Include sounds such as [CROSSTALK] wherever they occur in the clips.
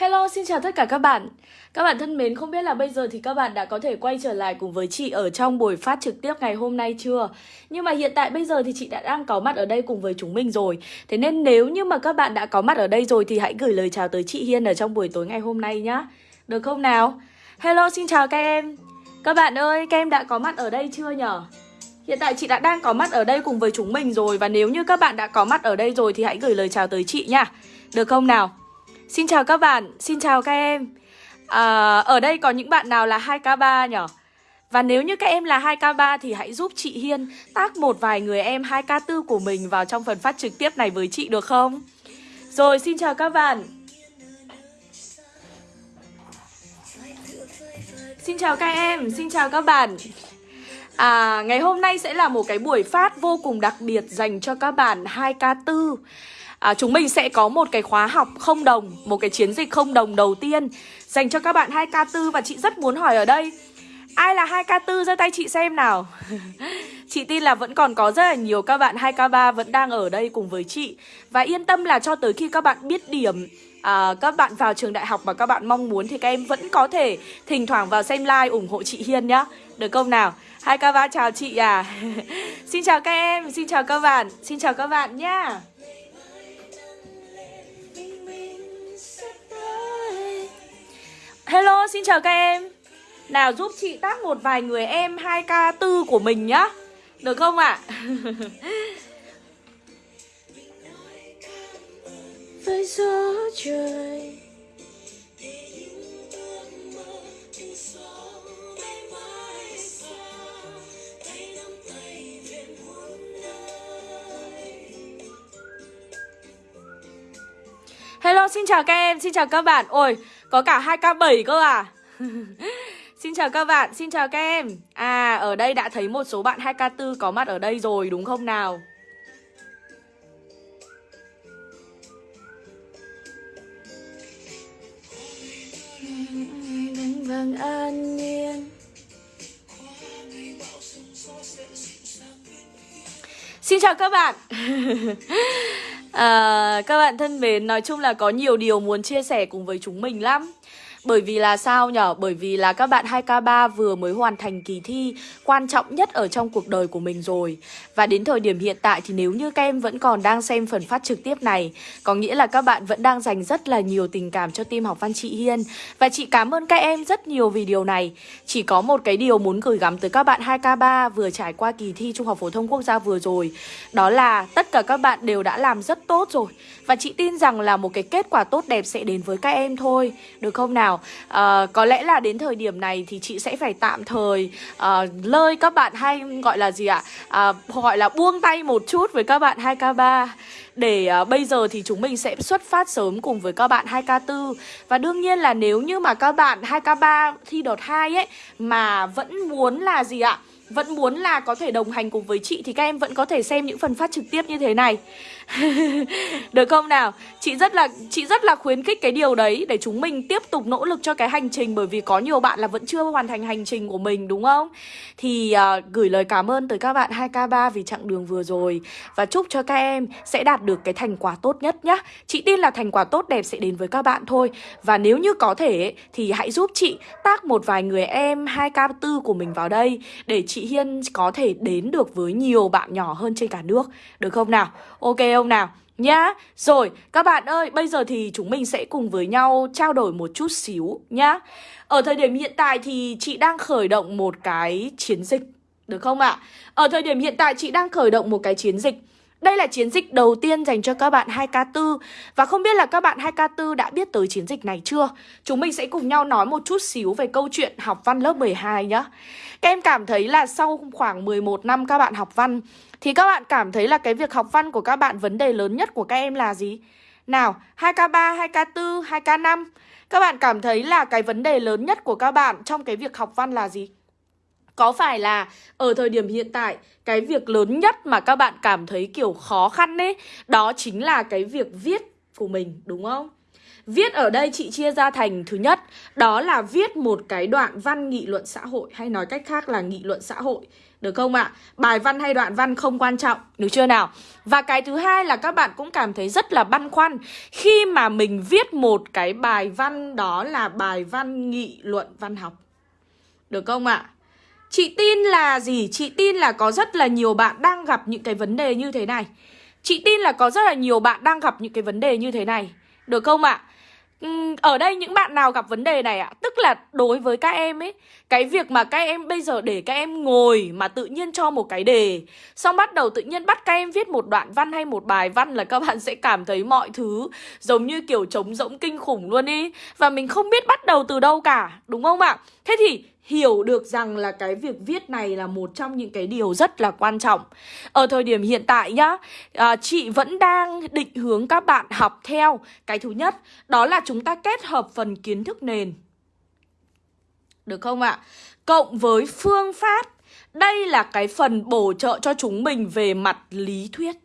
Hello, xin chào tất cả các bạn. Các bạn thân mến, không biết là bây giờ thì các bạn đã có thể quay trở lại cùng với chị ở trong buổi phát trực tiếp ngày hôm nay chưa? Nhưng mà hiện tại bây giờ thì chị đã đang có mặt ở đây cùng với chúng mình rồi. Thế nên nếu như mà các bạn đã có mặt ở đây rồi thì hãy gửi lời chào tới chị Hiên ở trong buổi tối ngày hôm nay nhá. Được không nào? Hello, xin chào các em. Các bạn ơi, các em đã có mặt ở đây chưa nhở? Hiện tại chị đã đang có mặt ở đây cùng với chúng mình rồi Và nếu như các bạn đã có mặt ở đây rồi Thì hãy gửi lời chào tới chị nha Được không nào Xin chào các bạn, xin chào các em. À, Ở đây có những bạn nào là 2K3 nhỉ? Và nếu như các em là 2K3 thì hãy giúp chị Hiên tác một vài người em 2K4 của mình vào trong phần phát trực tiếp này với chị được không? Rồi, xin chào các bạn. Xin chào các em, xin chào các bạn. À, ngày hôm nay sẽ là một cái buổi phát vô cùng đặc biệt dành cho các bạn 2K4 à, Chúng mình sẽ có một cái khóa học không đồng, một cái chiến dịch không đồng đầu tiên. Dành cho các bạn 2K4 và chị rất muốn hỏi ở đây Ai là 2K4 giơ tay chị xem nào? [LAUGHS] Chị tin là vẫn còn có rất là nhiều các bạn 2K3 vẫn đang ở đây cùng với chị. Và yên tâm là cho tới khi các bạn biết điểm à, Các bạn vào trường đại học mà các bạn mong muốn Thì các em vẫn có thể thỉnh thoảng vào xem like ủng hộ chị Hiên nhá. Được không nào? Hai ca ba chào chị à. [LAUGHS] Xin chào các em, xin chào các bạn Xin chào các bạn nhá. Hello, xin chào các em Nào giúp chị tác một vài người em 2K4 của mình nhá Được không ạ? À? [LAUGHS] Với gió trời Hello, xin chào các em, xin chào các bạn Ôi, có cả 2K7 cơ à? [LAUGHS] Xin chào các bạn, xin chào các em. À, ở đây đã thấy một số bạn 2K4 có mặt ở đây rồi đúng không nào? Vàng an nhiên Xin chào các bạn. [LAUGHS] à, Các bạn thân mến, nói chung là có nhiều điều muốn chia sẻ cùng với chúng mình lắm bởi vì là sao nhở? Bởi vì là các bạn 2K3 vừa mới hoàn thành kỳ thi quan trọng nhất ở trong cuộc đời của mình rồi. Và đến thời điểm hiện tại thì nếu như các em vẫn còn đang xem phần phát trực tiếp này, Có nghĩa là các bạn vẫn đang dành rất là nhiều tình cảm cho team học văn chị Hiên. Và chị cảm ơn các em rất nhiều vì điều này. Chỉ có một cái điều muốn gửi gắm tới các bạn 2K3 vừa trải qua kỳ thi Trung học Phổ thông Quốc gia vừa rồi. Đó là tất cả các bạn đều đã làm rất tốt rồi. Và chị tin rằng là một cái kết quả tốt đẹp sẽ đến với các em thôi. Được không nào? Nào? À, Có lẽ là đến thời điểm này thì chị sẽ phải tạm thời à, lơi các bạn hay gọi là gì ạ? À, Gọi là buông tay một chút với các bạn 2K3 để uh, bây giờ thì chúng mình sẽ xuất phát sớm cùng với các bạn 2K4 Và đương nhiên là nếu như mà các bạn 2K3 thi đợt 2 ấy Mà vẫn muốn là gì ạ? Vẫn muốn là có thể đồng hành cùng với chị thì các em vẫn có thể xem những phần phát trực tiếp như thế này được không nào? Chị rất là chị rất là khuyến khích cái điều đấy để chúng mình tiếp tục nỗ lực cho cái hành trình bởi vì có nhiều bạn là vẫn chưa hoàn thành hành trình của mình đúng không? Thì uh, gửi lời cảm ơn tới các bạn 2k3 vì chặng đường vừa rồi. Và chúc cho các em sẽ đạt được cái thành quả tốt nhất nhá. Chị tin là thành quả tốt đẹp sẽ đến với các bạn thôi. Và nếu như có thể thì hãy giúp chị tác một vài người em 2k4 của mình vào đây để chị Hiên có thể đến được với nhiều bạn nhỏ hơn trên cả nước. Được không nào? Ok không nào? Nhá, Rồi, các bạn ơi, Bây giờ thì chúng mình sẽ cùng với nhau trao đổi một chút xíu nhá Ở thời điểm hiện tại thì chị đang khởi động một cái chiến dịch, Được không ạ? Ở thời điểm hiện tại chị đang khởi động một cái chiến dịch đây là chiến dịch đầu tiên dành cho các bạn 2K4 Và không biết là các bạn 2K4 đã biết tới chiến dịch này chưa? Chúng mình sẽ cùng nhau nói một chút xíu về câu chuyện học văn lớp 12 nhá Các em cảm thấy là sau khoảng 11 năm các bạn học văn Thì các bạn cảm thấy là cái việc học văn của các bạn vấn đề lớn nhất của các em là gì? Nào, 2K3, 2K4, 2K5 Các bạn cảm thấy là cái vấn đề lớn nhất của các bạn trong cái việc học văn là gì? Có phải là ở thời điểm hiện tại, cái việc lớn nhất mà các bạn cảm thấy, kiểu, khó khăn ấy, Đó chính là cái việc viết của mình, đúng không? Viết ở đây chị chia ra thành thứ nhất, Đó là viết một cái đoạn văn nghị luận xã hội, Hay nói cách khác là nghị luận xã hội, Được không ạ? À? Bài văn hay đoạn văn không quan trọng, Được chưa nào? Và cái thứ hai là các bạn cũng cảm thấy rất là băn khoăn Khi mà mình viết một cái bài văn Đó là bài văn nghị luận văn học, Được không ạ? À? Chị tin là gì? Chị tin là có rất là nhiều bạn đang gặp những cái vấn đề như thế này Chị tin là có rất là nhiều bạn đang gặp những cái vấn đề như thế này Được không ạ? À? ở đây những bạn nào gặp vấn đề này ạ Tức là đối với các em ấy, Cái việc mà các em bây giờ để các em ngồi Mà tự nhiên cho một cái đề, Xong bắt đầu tự nhiên bắt các em viết một đoạn văn hay một bài văn Là các bạn sẽ cảm thấy mọi thứ Giống như kiểu trống rỗng kinh khủng luôn ý Và mình không biết bắt đầu từ đâu cả, Đúng không ạ? Thế thì hiểu được rằng là cái việc viết này là một trong những cái điều rất là quan trọng. Ở thời điểm hiện tại nhá à, Chị vẫn đang định hướng các bạn học theo. Cái thứ nhất đó là chúng ta kết hợp phần kiến thức nền. Được không ạ? Cộng với phương pháp. Đây là cái phần bổ trợ cho chúng mình về mặt lý thuyết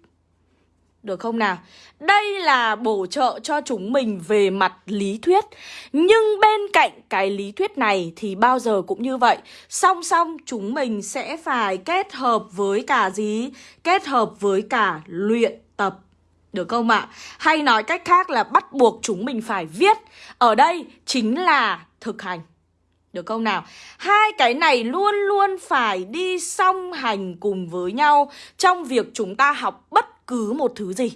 được không nào? Đây là bổ trợ cho chúng mình về mặt lý thuyết Nhưng bên cạnh cái lý thuyết này thì bao giờ cũng như vậy Song song, chúng mình sẽ phải kết hợp với cả gì? Kết hợp với cả luyện tập được không ạ? Hay nói cách khác là bắt buộc chúng mình phải viết Ở đây chính là thực hành được không nào? Hai cái này luôn luôn phải đi song hành cùng với nhau trong việc chúng ta học bất cứ một thứ gì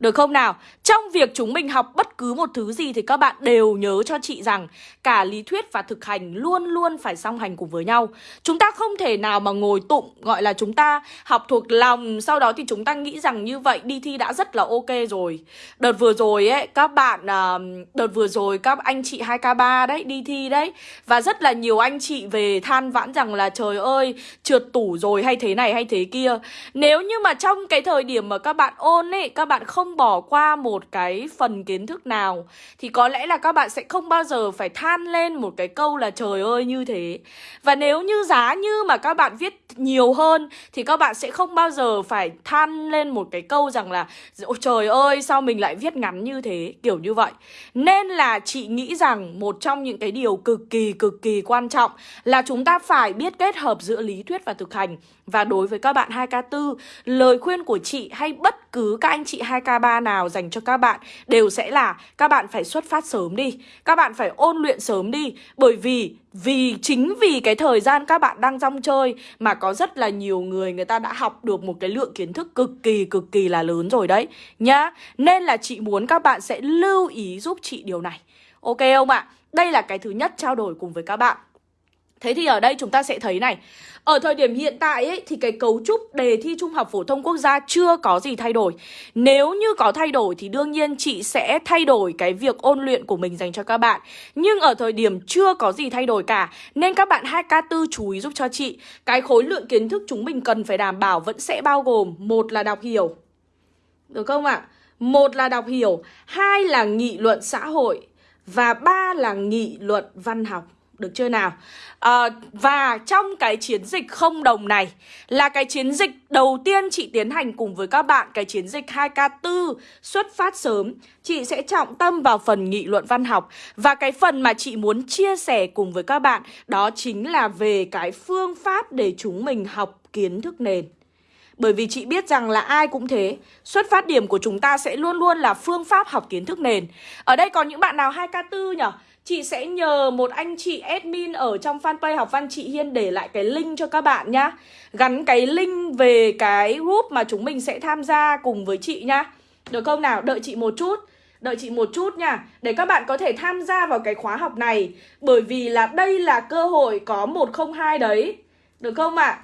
được không nào? Trong việc chúng mình học bất cứ một thứ gì thì các bạn đều nhớ cho chị rằng cả lý thuyết và thực hành luôn luôn phải song hành cùng với nhau. Chúng ta không thể nào mà ngồi tụng, gọi là chúng ta học thuộc lòng sau đó thì chúng ta nghĩ rằng như vậy đi thi đã rất là ok rồi. Đợt vừa rồi ấy, các bạn à, đợt vừa rồi các anh chị 2K3 đấy, đi thi đấy và rất là nhiều anh chị về than vãn rằng là trời ơi, trượt tủ rồi hay thế này hay thế kia. Nếu như mà trong cái thời điểm mà các bạn ôn ấy, các bạn không không bỏ qua một một cái phần kiến thức nào, Thì có lẽ là các bạn sẽ không bao giờ phải than lên một cái câu là trời ơi như thế. Và nếu như giá như mà các bạn viết nhiều hơn, Thì các bạn sẽ không bao giờ phải than lên một cái câu rằng là, Ôi trời ơi, sao mình lại viết ngắn như thế? Kiểu như vậy. Nên là chị nghĩ rằng một trong những cái điều cực kỳ cực kỳ quan trọng Là chúng ta phải biết kết hợp giữa lý thuyết và thực hành. Và đối với các bạn 2K4 Lời khuyên của chị hay bất cứ các anh chị 2K 3 nào dành cho các các bạn đều sẽ là các bạn phải xuất phát sớm đi, Các bạn phải ôn luyện sớm đi Bởi vì vì, chính vì cái thời gian các bạn đang rong chơi mà có rất là nhiều người người ta đã học được một cái lượng kiến thức cực kỳ cực kỳ là lớn rồi đấy, nhá. Nên là chị muốn các bạn sẽ lưu ý giúp chị điều này. Ok không ạ? Đây là cái thứ nhất trao đổi cùng với các bạn. Thế thì ở đây chúng ta sẽ thấy này. Ở thời điểm hiện tại ấy, thì cái cấu trúc đề thi Trung học Phổ thông Quốc gia chưa có gì thay đổi. Nếu như có thay đổi thì đương nhiên chị sẽ thay đổi cái việc ôn luyện của mình dành cho các bạn. Nhưng ở thời điểm chưa có gì thay đổi cả Nên các bạn 2K4 chú ý giúp cho chị. Cái khối lượng kiến thức chúng mình cần phải đảm bảo vẫn sẽ bao gồm Một là đọc hiểu. Được không ạ? À? Một là đọc hiểu Hai là nghị luận xã hội Và ba là nghị luận văn học được chưa nào? À, và trong cái chiến dịch không đồng này là cái chiến dịch đầu tiên chị tiến hành cùng với các bạn Cái chiến dịch 2K4 xuất phát sớm. Chị sẽ trọng tâm vào phần nghị luận văn học. Và cái phần mà chị muốn chia sẻ cùng với các bạn Đó chính là về cái phương pháp để chúng mình học kiến thức nền. Bởi vì chị biết rằng là ai cũng thế. Xuất phát điểm của chúng ta sẽ luôn luôn là phương pháp học kiến thức nền. Ở đây còn những bạn nào 2K4 nhỉ? Chị sẽ nhờ một anh chị admin ở trong fanpage học văn chị Hiên để lại cái link cho các bạn nhá. Gắn cái link về cái group mà chúng mình sẽ tham gia cùng với chị nhá. Được không nào? Đợi chị một chút. Đợi chị một chút nha. Để các bạn có thể tham gia vào cái khóa học này. Bởi vì là đây là cơ hội có 102 đấy. Được không ạ? À?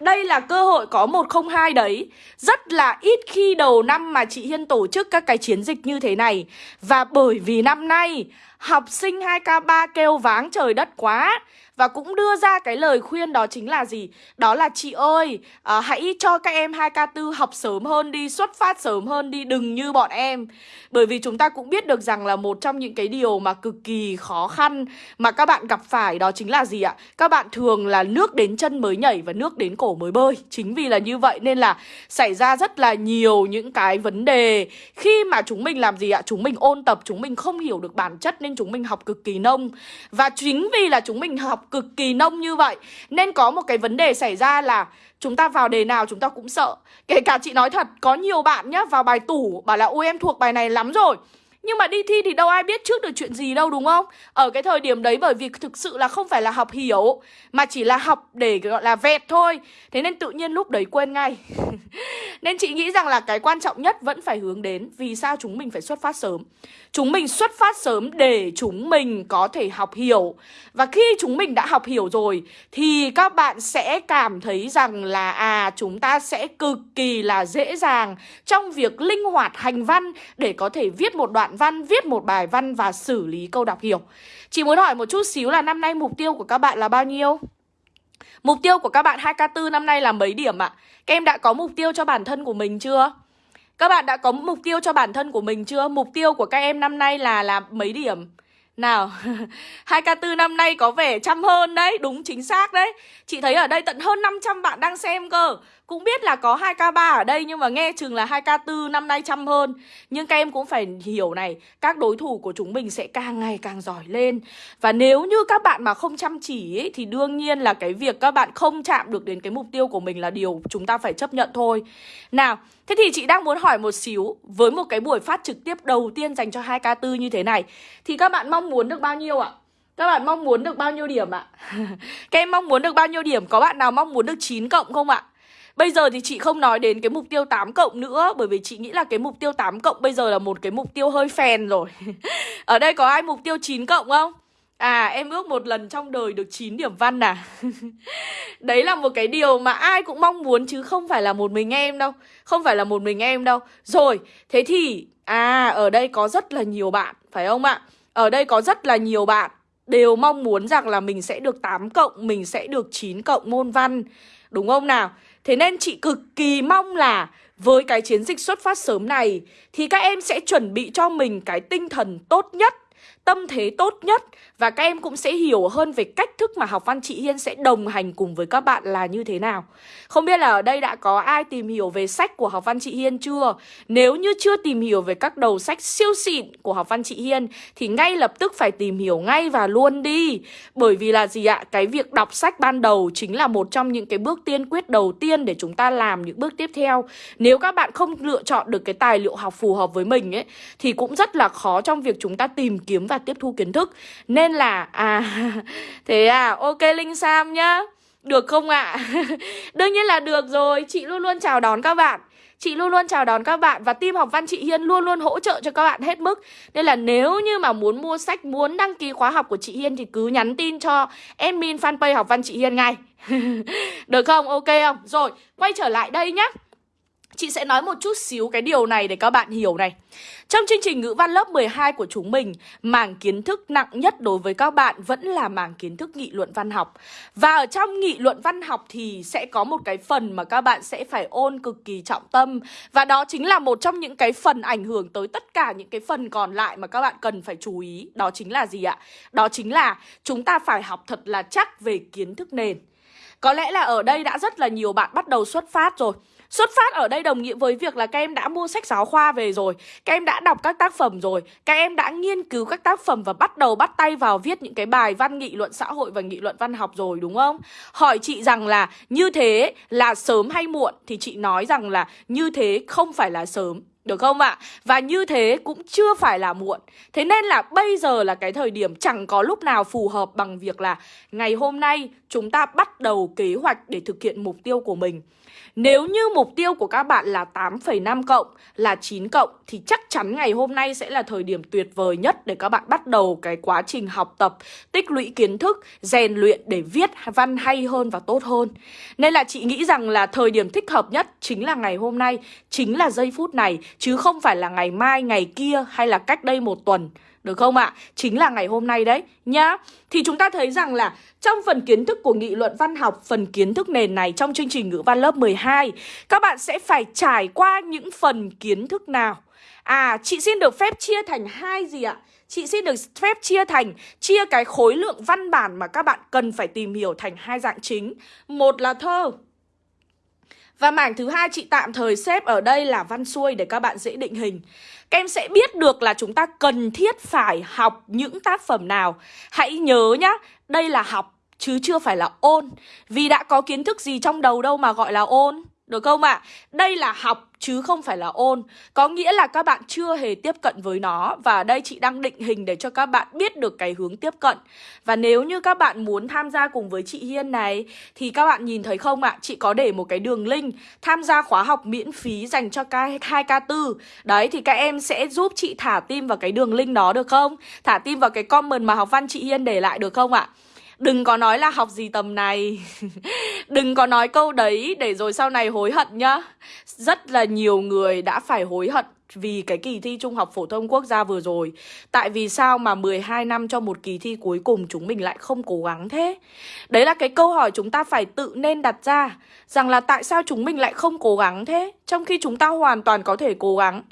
Đây là cơ hội có 102 đấy. Rất là ít khi đầu năm mà chị Hiên tổ chức các cái chiến dịch như thế này. Và bởi vì năm nay học sinh 2K3 kêu váng trời đất quá và cũng đưa ra cái lời khuyên đó chính là gì? Đó là chị ơi, à, hãy cho các em 2K4 học sớm hơn đi, xuất phát sớm hơn đi, đừng như bọn em. Bởi vì chúng ta cũng biết được rằng là một trong những cái điều mà cực kỳ khó khăn mà các bạn gặp phải đó chính là gì ạ? Các bạn thường là nước đến chân mới nhảy và nước đến cổ mới bơi. Chính vì là như vậy nên là xảy ra rất là nhiều những cái vấn đề khi mà chúng mình làm gì ạ? Chúng mình ôn tập, chúng mình không hiểu được bản chất nên chúng mình học cực kỳ nông. Và chính vì là chúng mình học cực kỳ nông như vậy, Nên có một cái vấn đề xảy ra là Chúng ta vào đề nào chúng ta cũng sợ Kể cả chị nói thật, Có nhiều bạn nhá, vào bài tủ, Bảo là, ôi, em thuộc bài này lắm rồi nhưng mà đi thi thì đâu ai biết trước được chuyện gì đâu, đúng không? Ở cái thời điểm đấy bởi vì thực sự là không phải là học hiểu, Mà chỉ là học để, gọi là, vẹt thôi. Thế nên tự nhiên lúc đấy quên ngay. [LAUGHS] Nên chị nghĩ rằng là cái quan trọng nhất vẫn phải hướng đến Vì sao chúng mình phải xuất phát sớm. Chúng mình xuất phát sớm để chúng mình có thể học hiểu. Và khi chúng mình đã học hiểu rồi, Thì các bạn sẽ cảm thấy rằng là À chúng ta sẽ cực kỳ là dễ dàng Trong việc linh hoạt hành văn Để có thể viết một đoạn văn, viết một bài văn và xử lý câu đọc hiểu Chị muốn hỏi một chút xíu là năm nay mục tiêu của các bạn là bao nhiêu? Mục tiêu của các bạn 2K4 năm nay là mấy điểm ạ? Các em đã có mục tiêu cho bản thân của mình chưa? Các bạn đã có mục tiêu cho bản thân của mình chưa? Mục tiêu của các em năm nay là là mấy điểm? Nào, [LAUGHS] 2K4 năm nay có vẻ chăm hơn đấy, đúng chính xác đấy Chị thấy ở đây tận hơn 500 bạn đang xem cơ cũng biết là có 2K3 ở đây nhưng mà nghe chừng là 2K4 năm nay chăm hơn Nhưng các em cũng phải hiểu này Các đối thủ của chúng mình sẽ càng ngày càng giỏi lên Và nếu như các bạn mà không chăm chỉ ấy, Thì đương nhiên là cái việc các bạn không chạm được đến cái mục tiêu của mình là điều chúng ta phải chấp nhận thôi Nào, thế thì chị đang muốn hỏi một xíu Với một cái buổi phát trực tiếp đầu tiên dành cho 2K4 như thế này Thì các bạn mong muốn được bao nhiêu ạ? Các bạn mong muốn được bao nhiêu điểm ạ? [LAUGHS] Các em mong muốn được bao nhiêu điểm? Có bạn nào mong muốn được 9 cộng không ạ? Bây giờ thì chị không nói đến cái mục tiêu 8 cộng nữa, Bởi vì chị nghĩ là cái mục tiêu 8 cộng bây giờ là một cái mục tiêu hơi phèn rồi. [LAUGHS] Ở đây có ai mục tiêu 9 cộng không? À em ước một lần trong đời được 9 điểm văn à? [LAUGHS] Đấy là một cái điều mà ai cũng mong muốn, chứ không phải là một mình em đâu. Không phải là một mình em đâu. Rồi, thế thì À ở đây có rất là nhiều bạn, Phải không ạ? Ở đây có rất là nhiều bạn đều mong muốn rằng là mình sẽ được 8 cộng, mình sẽ được 9 cộng môn văn. Đúng không nào? Thế nên chị cực kỳ mong là với cái chiến dịch xuất phát sớm này thì các em sẽ chuẩn bị cho mình cái tinh thần tốt nhất tâm thế tốt nhất và các em cũng sẽ hiểu hơn về cách thức mà học văn chị Hiên sẽ đồng hành cùng với các bạn là như thế nào. Không biết là ở đây đã có ai tìm hiểu về sách của học văn chị Hiên chưa? Nếu như chưa tìm hiểu về các đầu sách siêu xịn của học văn chị Hiên, thì ngay lập tức phải tìm hiểu ngay và luôn đi. Bởi vì là gì ạ? Cái việc đọc sách ban đầu chính là một trong những cái bước tiên quyết đầu tiên để chúng ta làm những bước tiếp theo. Nếu các bạn không lựa chọn được cái tài liệu học phù hợp với mình ấy, thì cũng rất là khó trong việc chúng ta tìm kiếm và tiếp thu kiến thức. Nên là à [LAUGHS] Thế à ok Linh Sam nhá. Được không ạ? À? [LAUGHS] Đương nhiên là được rồi. Chị luôn luôn chào đón các bạn. Chị luôn luôn chào đón các bạn và team học văn chị Hiên luôn luôn hỗ trợ cho các bạn hết mức. Nên là nếu như mà muốn mua sách, muốn đăng ký khóa học của chị Hiên thì cứ nhắn tin cho admin fanpage học văn chị Hiên ngay. [LAUGHS] Được không? Ok không? Rồi, quay trở lại đây nhá. Chị sẽ nói một chút xíu cái điều này để các bạn hiểu này. Trong chương trình ngữ văn lớp 12 của chúng mình, Mảng kiến thức nặng nhất đối với các bạn vẫn là mảng kiến thức nghị luận văn học. Và ở trong nghị luận văn học thì sẽ có một cái phần mà các bạn sẽ phải ôn cực kỳ trọng tâm. Và đó chính là một trong những cái phần ảnh hưởng tới tất cả những cái phần còn lại mà các bạn cần phải chú ý. Đó chính là gì ạ? Đó chính là chúng ta phải học thật là chắc về kiến thức nền. Có lẽ là ở đây đã rất là nhiều bạn bắt đầu xuất phát rồi. Xuất phát ở đây đồng nghĩa với việc là các em đã mua sách giáo khoa về rồi, Các em đã đọc các tác phẩm rồi, Các em đã nghiên cứu các tác phẩm và bắt đầu bắt tay vào viết những cái bài văn nghị luận xã hội và nghị luận văn học rồi, đúng không? Hỏi chị rằng là như thế là sớm hay muộn Thì chị nói rằng là như thế không phải là sớm, được không ạ? À? Và như thế cũng chưa phải là muộn Thế nên là bây giờ là cái thời điểm chẳng có lúc nào phù hợp bằng việc là Ngày hôm nay chúng ta bắt đầu kế hoạch để thực hiện mục tiêu của mình nếu như mục tiêu của các bạn là 8,5 cộng, là 9 cộng thì chắc chắn ngày hôm nay sẽ là thời điểm tuyệt vời nhất để các bạn bắt đầu cái quá trình học tập, tích lũy kiến thức, rèn luyện để viết văn hay hơn và tốt hơn. Nên là chị nghĩ rằng là thời điểm thích hợp nhất chính là ngày hôm nay, chính là giây phút này chứ không phải là ngày mai, ngày kia hay là cách đây một tuần. Được không ạ? À? Chính là ngày hôm nay đấy nhá. Thì chúng ta thấy rằng là trong phần kiến thức của nghị luận văn học, phần kiến thức nền này trong chương trình ngữ văn lớp 12, các bạn sẽ phải trải qua những phần kiến thức nào? À, chị xin được phép chia thành hai gì ạ? Chị xin được phép chia thành chia cái khối lượng văn bản mà các bạn cần phải tìm hiểu thành hai dạng chính. Một là thơ, và mảng thứ hai chị tạm thời xếp ở đây là văn xuôi để các bạn dễ định hình. Các em sẽ biết được là chúng ta cần thiết phải học những tác phẩm nào. Hãy nhớ nhá, đây là học chứ chưa phải là ôn. Vì đã có kiến thức gì trong đầu đâu mà gọi là ôn. Được không ạ? À? Đây là học chứ không phải là ôn Có nghĩa là các bạn chưa hề tiếp cận với nó Và đây chị đang định hình để cho các bạn biết được cái hướng tiếp cận Và nếu như các bạn muốn tham gia cùng với chị Hiên này, Thì các bạn nhìn thấy không ạ? À? Chị có để một cái đường link tham gia khóa học miễn phí dành cho hai k tư Đấy, thì các em sẽ giúp chị thả tim vào cái đường link đó, được không? Thả tim vào cái comment mà học văn chị Hiên để lại, được không ạ? À? Đừng có nói là học gì tầm này. [LAUGHS] Đừng có nói câu đấy để rồi sau này hối hận nhá. Rất là nhiều người đã phải hối hận vì cái kỳ thi Trung học Phổ thông Quốc gia vừa rồi Tại vì sao mà 12 năm cho một kỳ thi cuối cùng chúng mình lại không cố gắng thế? Đấy là cái câu hỏi chúng ta phải tự nên đặt ra, Rằng là tại sao chúng mình lại không cố gắng thế? Trong khi chúng ta hoàn toàn có thể cố gắng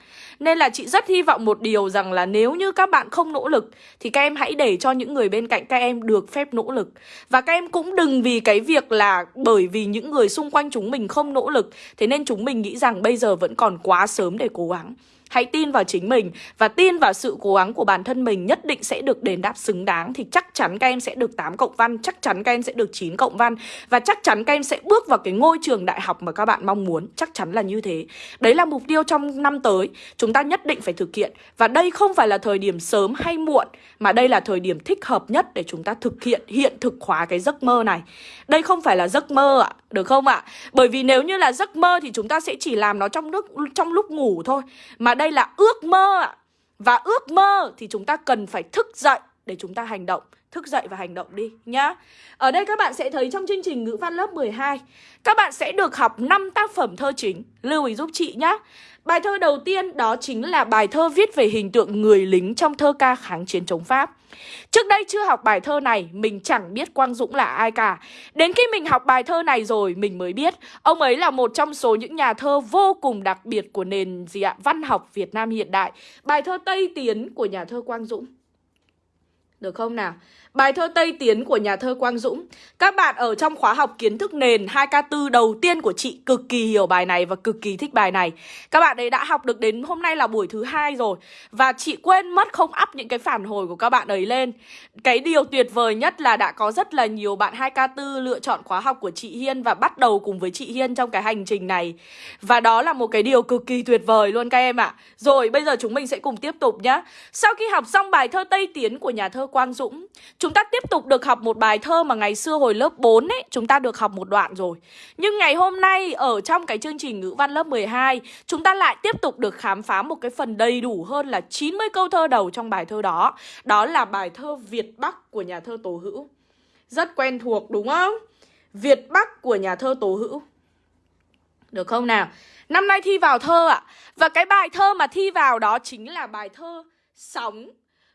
Nên là chị rất hy vọng một điều rằng là nếu như các bạn không nỗ lực, Thì các em hãy để cho những người bên cạnh các em được phép nỗ lực Và các em cũng đừng vì cái việc là bởi vì những người xung quanh chúng mình không nỗ lực, Thế nên chúng mình nghĩ rằng bây giờ vẫn còn quá sớm để cố gắng Hãy tin vào chính mình và tin vào sự cố gắng của bản thân mình nhất định sẽ được đền đáp xứng đáng thì chắc chắn các em sẽ được 8 cộng văn, chắc chắn các em sẽ được 9 cộng văn và chắc chắn các em sẽ bước vào cái ngôi trường đại học mà các bạn mong muốn, chắc chắn là như thế. Đấy là mục tiêu trong năm tới, chúng ta nhất định phải thực hiện và đây không phải là thời điểm sớm hay muộn mà đây là thời điểm thích hợp nhất để chúng ta thực hiện hiện thực hóa cái giấc mơ này. Đây không phải là giấc mơ ạ, được không ạ? Bởi vì nếu như là giấc mơ thì chúng ta sẽ chỉ làm nó trong nước trong lúc ngủ thôi. Mà đây đây là ước mơ ạ. Và ước mơ thì chúng ta cần phải thức dậy để chúng ta hành động. Thức dậy và hành động đi, nhá. Ở đây các bạn sẽ thấy trong chương trình ngữ văn lớp 12 Các bạn sẽ được học 5 tác phẩm thơ chính. Lưu ý giúp chị nhá. Bài thơ đầu tiên đó chính là bài thơ viết về hình tượng người lính trong thơ ca kháng chiến chống Pháp. Trước đây chưa học bài thơ này, mình chẳng biết Quang Dũng là ai cả. Đến khi mình học bài thơ này rồi, mình mới biết ông ấy là một trong số những nhà thơ vô cùng đặc biệt của nền gì ạ? Văn học Việt Nam hiện đại. Bài thơ Tây Tiến của nhà thơ Quang Dũng. Được không nào? Bài thơ Tây Tiến của nhà thơ Quang Dũng. Các bạn ở trong khóa học kiến thức nền 2K4 đầu tiên của chị cực kỳ hiểu bài này và cực kỳ thích bài này. Các bạn ấy đã học được đến hôm nay là buổi thứ hai rồi Và chị quên mất không up những cái phản hồi của các bạn ấy lên. Cái điều tuyệt vời nhất là đã có rất là nhiều bạn 2K4 lựa chọn khóa học của chị Hiên Và bắt đầu cùng với chị Hiên trong cái hành trình này. Và đó là một cái điều cực kỳ tuyệt vời luôn các em ạ. Rồi, bây giờ chúng mình sẽ cùng tiếp tục nhá. Sau khi học xong bài thơ Tây Tiến của nhà thơ Quang Dũng Chúng ta tiếp tục được học một bài thơ mà ngày xưa hồi lớp 4 ấy, Chúng ta được học một đoạn rồi Nhưng ngày hôm nay, ở trong cái chương trình ngữ văn lớp 12 Chúng ta lại tiếp tục được khám phá một cái phần đầy đủ hơn là 90 câu thơ đầu trong bài thơ đó Đó là bài thơ Việt Bắc của nhà thơ Tố Hữu Rất quen thuộc, đúng không? Việt Bắc của nhà thơ Tố Hữu Được không nào? Năm nay thi vào thơ ạ à? Và cái bài thơ mà thi vào đó chính là bài thơ Sóng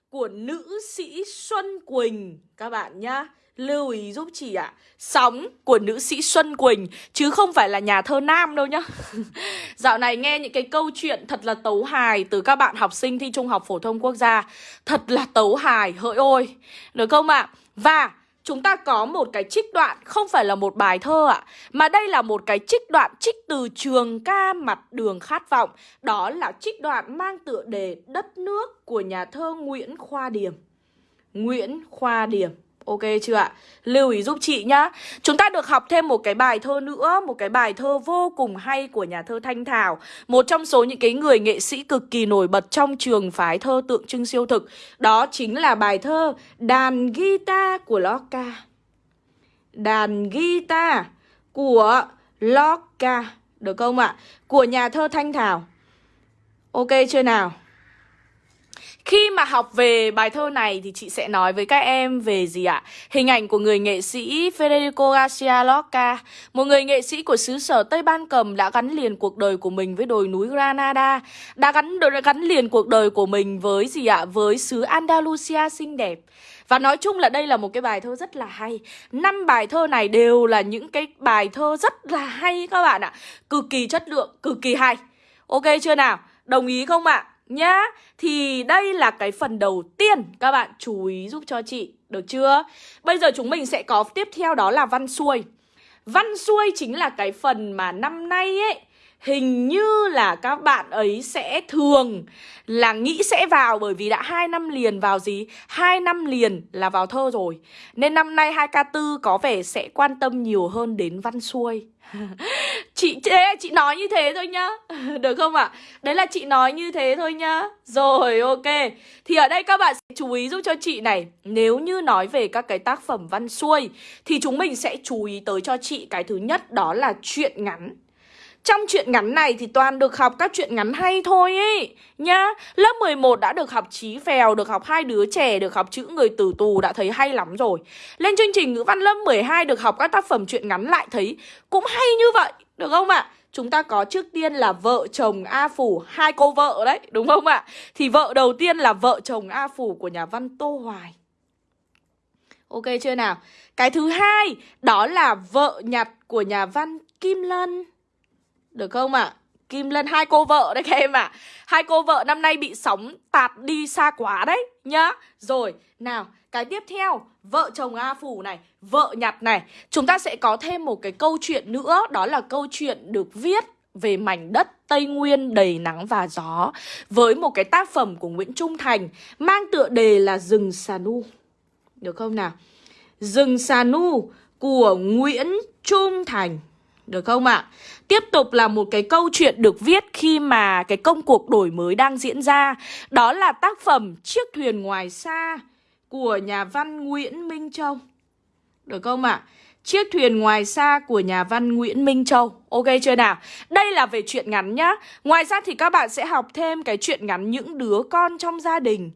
của nữ sĩ Xuân Quỳnh các bạn nhá. Lưu ý giúp chị ạ. À. Sóng của nữ sĩ Xuân Quỳnh chứ không phải là nhà thơ nam đâu nhá. [LAUGHS] Dạo này nghe những cái câu chuyện thật là tấu hài từ các bạn học sinh thi Trung học phổ thông quốc gia. Thật là tấu hài, hỡi ôi. Được không ạ? À? Và chúng ta có một cái trích đoạn không phải là một bài thơ ạ, à, mà đây là một cái trích đoạn trích từ trường ca mặt đường khát vọng. Đó là trích đoạn mang tựa đề Đất nước của nhà thơ Nguyễn Khoa Điểm. Nguyễn Khoa Điểm. Ok chưa ạ? Lưu ý giúp chị nhá Chúng ta được học thêm một cái bài thơ nữa, Một cái bài thơ vô cùng hay của nhà thơ Thanh Thảo Một trong số những cái người nghệ sĩ cực kỳ nổi bật Trong trường phái thơ tượng trưng siêu thực Đó chính là bài thơ Đàn guitar của loca Đàn guitar của loca Được không ạ? Của nhà thơ Thanh Thảo Ok chưa nào? Khi mà học về bài thơ này thì chị sẽ nói với các em về gì ạ? Hình ảnh của người nghệ sĩ Federico Garcia Lorca, một người nghệ sĩ của xứ sở Tây Ban Cầm đã gắn liền cuộc đời của mình với đồi núi Granada, đã gắn đã gắn liền cuộc đời của mình với gì ạ? Với xứ Andalusia xinh đẹp. Và nói chung là đây là một cái bài thơ rất là hay năm bài thơ này đều là những cái bài thơ rất là hay các bạn ạ Cực kỳ chất lượng, cực kỳ hay Ok chưa nào? Đồng ý không ạ? Nhá Thì đây là cái phần đầu tiên, Các bạn chú ý giúp cho chị, Được chưa? Bây giờ chúng mình sẽ có tiếp theo đó là văn xuôi Văn xuôi chính là cái phần mà năm nay ấy, hình như là các bạn ấy sẽ thường là nghĩ sẽ vào, bởi vì đã hai năm liền vào gì? hai năm liền là vào thơ rồi. Nên năm nay 2K4 có vẻ sẽ quan tâm nhiều hơn đến văn xuôi. [LAUGHS] chị thế chị nói như thế thôi nhá. [LAUGHS] Được không ạ? À? Đấy là chị nói như thế thôi nhá. Rồi ok. Thì ở đây các bạn sẽ chú ý giúp cho chị này, nếu như nói về các cái tác phẩm văn xuôi thì chúng mình sẽ chú ý tới cho chị cái thứ nhất đó là chuyện ngắn. Trong chuyện ngắn này thì toàn được học các chuyện ngắn hay thôi ấy Nhá Lớp 11 đã được học trí phèo, Được học hai đứa trẻ, Được học chữ người tử tù, Đã thấy hay lắm rồi Lên chương trình ngữ văn lớp 12 Được học các tác phẩm chuyện ngắn lại thấy Cũng hay như vậy, Được không ạ? À? Chúng ta có trước tiên là vợ chồng A Phủ Hai cô vợ đấy, Đúng không ạ? À? Thì vợ đầu tiên là vợ chồng A Phủ Của nhà văn Tô Hoài Ok chưa nào? Cái thứ hai, Đó là vợ nhặt của nhà văn Kim Lân được không ạ? À? Kim Lân hai cô vợ đấy các em ạ à. Hai cô vợ năm nay bị sóng tạt đi xa quá đấy nhá Rồi, nào, cái tiếp theo Vợ chồng A Phủ này, vợ nhặt này Chúng ta sẽ có thêm một cái câu chuyện nữa Đó là câu chuyện được viết về mảnh đất Tây Nguyên đầy nắng và gió Với một cái tác phẩm của Nguyễn Trung Thành Mang tựa đề là Rừng Xà Nu Được không nào? Rừng Xà Nu của Nguyễn Trung Thành được không ạ? À? Tiếp tục là một cái câu chuyện được viết khi mà cái công cuộc đổi mới đang diễn ra Đó là tác phẩm Chiếc thuyền ngoài xa của nhà văn Nguyễn Minh Châu Được không ạ? À? Chiếc thuyền ngoài xa của nhà văn Nguyễn Minh Châu Ok chưa nào? Đây là về chuyện ngắn nhá Ngoài ra thì các bạn sẽ học thêm cái chuyện ngắn Những đứa con trong gia đình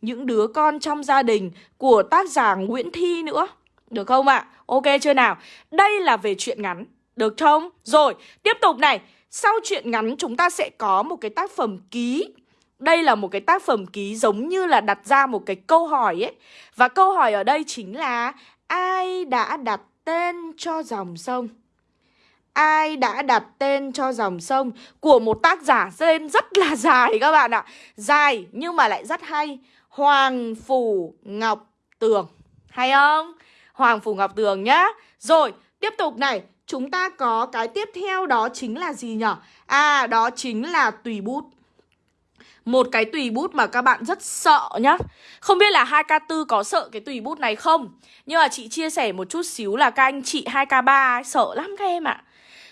Những đứa con trong gia đình của tác giả Nguyễn Thi nữa Được không ạ? À? Ok chưa nào? Đây là về chuyện ngắn được không? Rồi, tiếp tục này. Sau chuyện ngắn chúng ta sẽ có một cái tác phẩm ký. Đây là một cái tác phẩm ký giống như là đặt ra một cái câu hỏi ấy. Và câu hỏi ở đây chính là Ai đã đặt tên cho dòng sông? Ai đã đặt tên cho dòng sông? Của một tác giả tên rất là [LAUGHS] dài các bạn ạ. Dài nhưng mà lại rất hay. Hoàng Phủ Ngọc Tường. Hay không? Hoàng Phủ Ngọc Tường nhá. Rồi, tiếp tục này chúng ta có cái tiếp theo đó chính là gì nhở? À, đó chính là tùy bút. Một cái tùy bút mà các bạn rất sợ nhá Không biết là 2K4 có sợ cái tùy bút này không Nhưng mà chị chia sẻ một chút xíu là các anh chị 2K3 ấy, sợ lắm các em ạ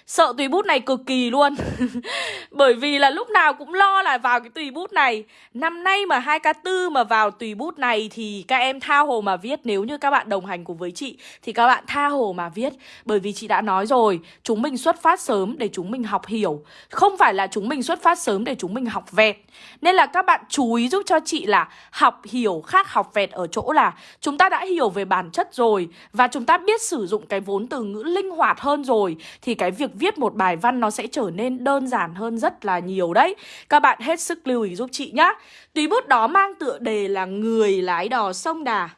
Sợ tùy bút này cực kỳ luôn. [LAUGHS] Bởi vì là lúc nào cũng lo là vào cái tùy bút này. Năm nay mà 2K4 mà vào tùy bút này Thì các em tha hồ mà viết. Nếu như các bạn đồng hành cùng với chị Thì các bạn tha hồ mà viết. Bởi vì chị đã nói rồi, Chúng mình xuất phát sớm để chúng mình học hiểu. Không phải là chúng mình xuất phát sớm để chúng mình học vẹt. Nên là các bạn chú ý giúp cho chị là Học hiểu khác học vẹt ở chỗ là Chúng ta đã hiểu về bản chất rồi Và chúng ta biết sử dụng cái vốn từ ngữ linh hoạt hơn rồi Thì cái việc viết một bài văn nó sẽ trở nên đơn giản hơn rất là nhiều đấy. Các bạn hết sức lưu ý giúp chị nhá. Tùy bút đó mang tựa đề là Người lái đò sông Đà.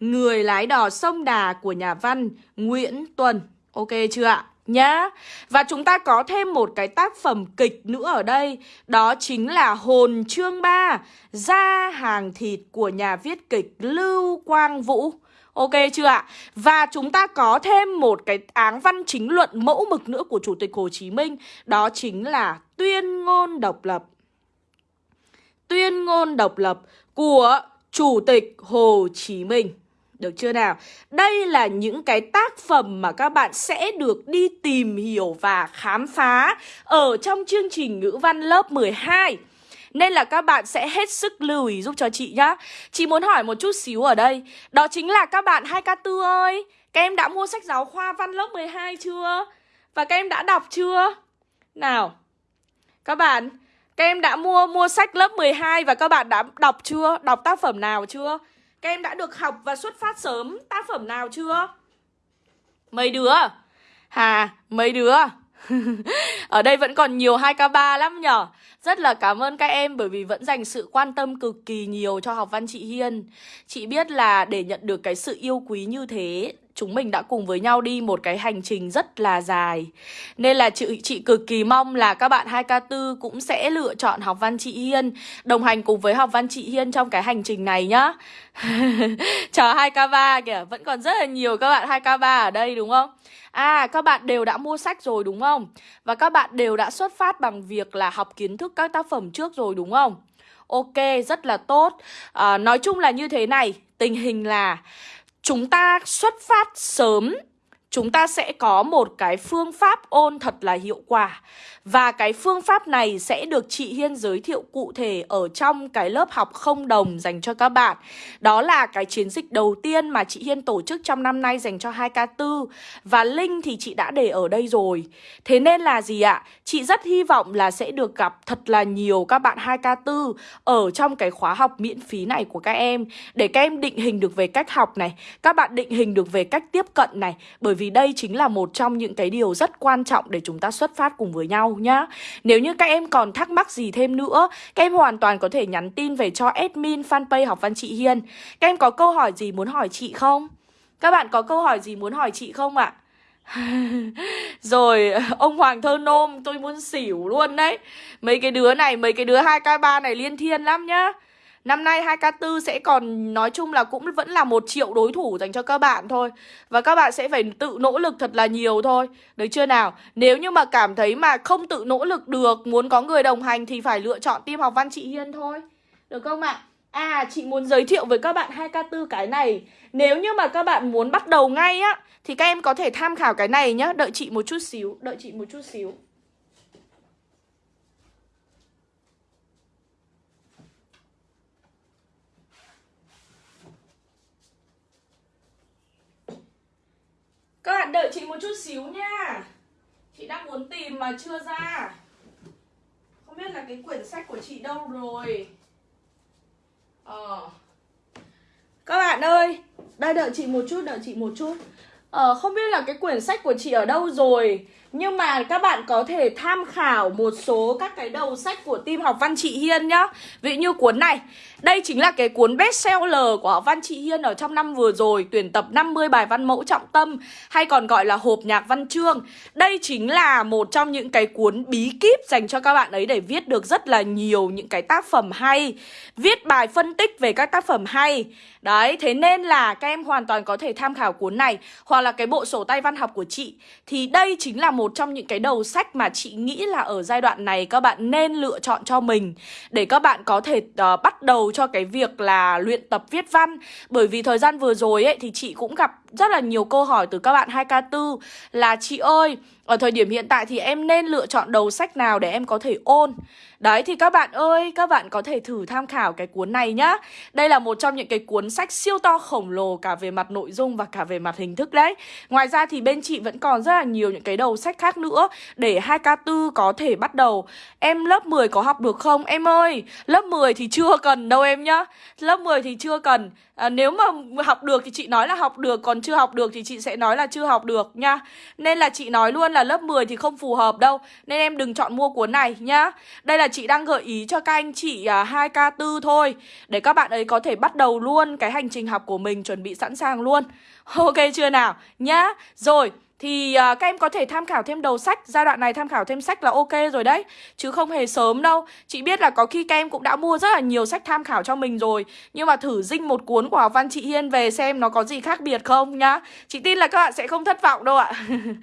Người lái đò sông Đà của nhà văn Nguyễn Tuần Ok chưa ạ? Nhá. Và chúng ta có thêm một cái tác phẩm kịch nữa ở đây. Đó chính là Hồn Chương 3 Ra hàng thịt của nhà viết kịch Lưu Quang Vũ. Ok chưa ạ? Và chúng ta có thêm một cái áng văn chính luận mẫu mực nữa của Chủ tịch Hồ Chí Minh, Đó chính là tuyên ngôn độc lập Tuyên ngôn độc lập của Chủ tịch Hồ Chí Minh được chưa nào? Đây là những cái tác phẩm mà các bạn sẽ được đi tìm hiểu và khám phá ở trong chương trình ngữ văn lớp 12. Nên là các bạn sẽ hết sức lưu ý giúp cho chị nhá Chị muốn hỏi một chút xíu ở đây Đó chính là các bạn 2K4 ơi Các em đã mua sách giáo khoa văn lớp 12 chưa? Và các em đã đọc chưa? Nào Các bạn Các em đã mua mua sách lớp 12 và các bạn đã đọc chưa? Đọc tác phẩm nào chưa? Các em đã được học và xuất phát sớm tác phẩm nào chưa? Mấy đứa? Hà, mấy đứa? [LAUGHS] Ở đây vẫn còn nhiều 2K3 lắm nhở. Rất là cảm ơn các em bởi vì vẫn dành sự quan tâm cực kỳ nhiều cho học văn chị Hiên. Chị biết là để nhận được cái sự yêu quý như thế chúng mình đã cùng với nhau đi một cái hành trình rất là dài Nên là chị, chị cực kỳ mong là các bạn 2K4 cũng sẽ lựa chọn học văn chị Hiên Đồng hành cùng với học văn chị Hiên trong cái hành trình này nhá [LAUGHS] Chờ 2K3 kìa, vẫn còn rất là nhiều các bạn 2K3 ở đây đúng không? À, các bạn đều đã mua sách rồi đúng không? Và các bạn đều đã xuất phát bằng việc là học kiến thức các tác phẩm trước rồi đúng không? Ok, rất là tốt à, Nói chung là như thế này Tình hình là chúng ta xuất phát sớm chúng ta sẽ có một cái phương pháp ôn thật là hiệu quả và cái phương pháp này sẽ được chị Hiên giới thiệu cụ thể ở trong cái lớp học không đồng dành cho các bạn. Đó là cái chiến dịch đầu tiên mà chị Hiên tổ chức trong năm nay dành cho 2K4 và link thì chị đã để ở đây rồi. Thế nên là gì ạ? Chị rất hy vọng là sẽ được gặp thật là nhiều các bạn 2K4 ở trong cái khóa học miễn phí này của các em để các em định hình được về cách học này, các bạn định hình được về cách tiếp cận này bởi vì đây chính là một trong những cái điều rất quan trọng để chúng ta xuất phát cùng với nhau nhá Nếu như các em còn thắc mắc gì thêm nữa Các em hoàn toàn có thể nhắn tin về cho admin fanpage học văn chị Hiên Các em có câu hỏi gì muốn hỏi chị không? Các bạn có câu hỏi gì muốn hỏi chị không ạ? [LAUGHS] Rồi ông Hoàng Thơ Nôm tôi muốn xỉu luôn đấy Mấy cái đứa này, mấy cái đứa 2K3 này liên thiên lắm nhá Năm nay 2K4 sẽ còn, nói chung là cũng vẫn là một triệu đối thủ dành cho các bạn thôi. Và các bạn sẽ phải tự nỗ lực thật là nhiều thôi. Được chưa nào? Nếu như mà cảm thấy mà không tự nỗ lực được, Muốn có người đồng hành thì phải lựa chọn team học văn chị Hiên thôi. Được không ạ? À chị muốn giới thiệu với các bạn 2K4 cái này. Nếu như mà các bạn muốn bắt đầu ngay á, Thì các em có thể tham khảo cái này nhá. Đợi chị một chút xíu, Đợi chị một chút xíu. Các bạn đợi chị một chút xíu nha. Chị đang muốn tìm mà chưa ra. Không biết là cái quyển sách của chị đâu rồi. Ờ. Các bạn ơi Đây đợi chị một chút, đợi chị một chút. Ờ không biết là cái quyển sách của chị ở đâu rồi nhưng mà các bạn có thể tham khảo một số các cái đầu sách của team học văn chị Hiên nhá. Ví như cuốn này Đây chính là cái cuốn bestseller của học văn chị Hiên ở trong năm vừa rồi Tuyển tập 50 bài văn mẫu trọng tâm Hay còn gọi là hộp nhạc văn chương. Đây chính là một trong những cái cuốn bí kíp dành cho các bạn ấy để viết được rất là nhiều những cái tác phẩm hay Viết bài phân tích về các tác phẩm hay. Đấy, thế nên là các em hoàn toàn có thể tham khảo cuốn này. Hoặc là cái bộ sổ tay văn học của chị Thì đây chính là một trong những cái đầu sách mà chị nghĩ là ở giai đoạn này các bạn nên lựa chọn cho mình để các bạn có thể uh, bắt đầu cho cái việc là luyện tập viết văn. Bởi vì thời gian vừa rồi ấy thì chị cũng gặp rất là nhiều câu hỏi từ các bạn 2K4 là chị ơi ở thời điểm hiện tại thì em nên lựa chọn đầu sách nào để em có thể ôn? Đấy thì các bạn ơi, các bạn có thể thử tham khảo cái cuốn này nhá. Đây là một trong những cái cuốn sách siêu to khổng lồ cả về mặt nội dung và cả về mặt hình thức đấy. Ngoài ra thì bên chị vẫn còn rất là nhiều những cái đầu sách khác nữa Để 2K4 có thể bắt đầu. Em lớp 10 có học được không? Em ơi, lớp 10 thì chưa cần đâu em nhá. Lớp 10 thì chưa cần. À, Nếu mà học được thì chị nói là học được Còn chưa học được thì chị sẽ nói là chưa học được nha Nên là chị nói luôn là lớp 10 thì không phù hợp đâu. Nên em đừng chọn mua cuốn này nhá. Đây là chị đang gợi ý cho các anh chị à, 2K4 thôi Để các bạn ấy có thể bắt đầu luôn cái hành trình học của mình Chuẩn bị sẵn sàng luôn. Ok chưa nào? Nhá. Rồi thì uh, các em có thể tham khảo thêm đầu sách. Giai đoạn này tham khảo thêm sách là ok rồi đấy. Chứ không hề sớm đâu. Chị biết là có khi các em cũng đã mua rất là nhiều sách tham khảo cho mình rồi. Nhưng mà thử dinh một cuốn của học văn chị Hiên về xem nó có gì khác biệt không nhá. Chị tin là các bạn sẽ không thất vọng đâu ạ.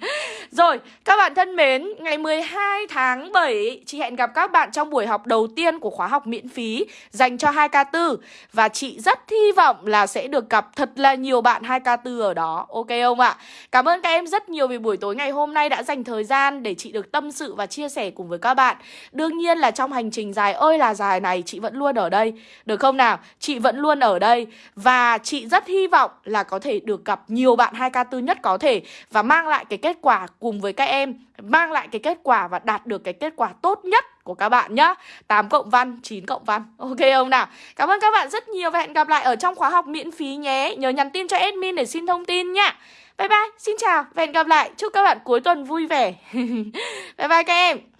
[LAUGHS] Rồi, các bạn thân mến Ngày 12 tháng 7 Chị hẹn gặp các bạn trong buổi học đầu tiên của khóa học miễn phí Dành cho 2K4 Và chị rất hy vọng là sẽ được gặp thật là nhiều bạn 2K4 ở đó. Ok không ạ? Cảm ơn các em rất rất nhiều vì buổi tối ngày hôm nay đã dành thời gian để chị được tâm sự và chia sẻ cùng với các bạn. Đương nhiên là trong hành trình dài ơi là dài này chị vẫn luôn ở đây. Được không nào? Chị vẫn luôn ở đây. Và chị rất hy vọng là có thể được gặp nhiều bạn 2K4 nhất có thể Và mang lại cái kết quả cùng với các em Mang lại cái kết quả và đạt được cái kết quả tốt nhất của các bạn nhá. 8 cộng văn, 9 cộng văn. Ok không nào? Cảm ơn các bạn rất nhiều và hẹn gặp lại ở trong khóa học miễn phí nhé. Nhớ nhắn tin cho admin để xin thông tin nhá. Bye bye, xin chào và hẹn gặp lại. Chúc các bạn cuối tuần vui vẻ. [LAUGHS] Bye bye các em.